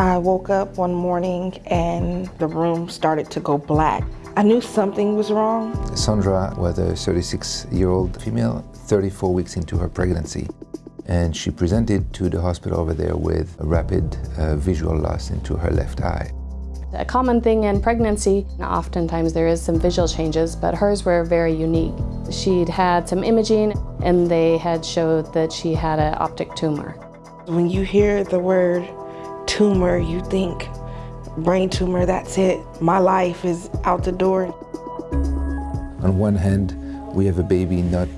I woke up one morning and the room started to go black. I knew something was wrong. Sandra was a 36-year-old female, 34 weeks into her pregnancy. And she presented to the hospital over there with a rapid uh, visual loss into her left eye. A common thing in pregnancy, oftentimes there is some visual changes, but hers were very unique. She'd had some imaging and they had showed that she had an optic tumor. When you hear the word tumor, you think brain tumor, that's it. My life is out the door. On one hand, we have a baby not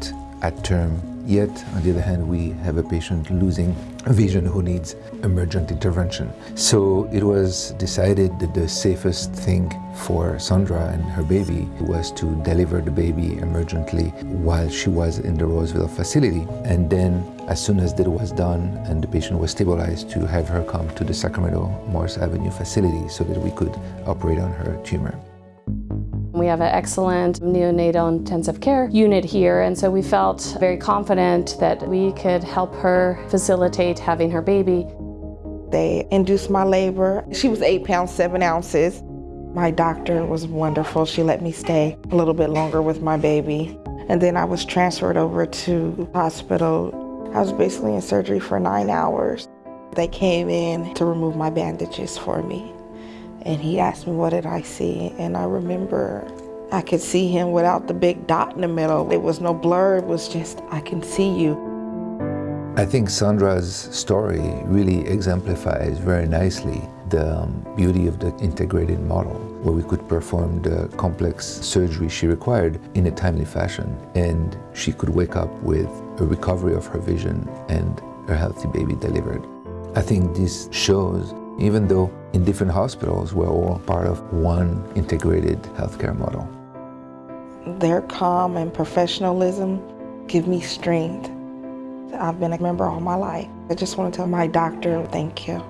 at term Yet, on the other hand, we have a patient losing vision who needs emergent intervention. So it was decided that the safest thing for Sandra and her baby was to deliver the baby emergently while she was in the Roseville facility. And then, as soon as that was done and the patient was stabilized, to have her come to the Sacramento Morse Avenue facility so that we could operate on her tumor. We have an excellent neonatal intensive care unit here, and so we felt very confident that we could help her facilitate having her baby. They induced my labor. She was eight pounds, seven ounces. My doctor was wonderful. She let me stay a little bit longer with my baby. And then I was transferred over to hospital. I was basically in surgery for nine hours. They came in to remove my bandages for me. And he asked me, what did I see? And I remember I could see him without the big dot in the middle. It was no blur, it was just, I can see you. I think Sandra's story really exemplifies very nicely the um, beauty of the integrated model, where we could perform the complex surgery she required in a timely fashion, and she could wake up with a recovery of her vision and a healthy baby delivered. I think this shows even though in different hospitals we're all part of one integrated healthcare model. Their calm and professionalism give me strength. I've been a member all my life. I just want to tell my doctor thank you.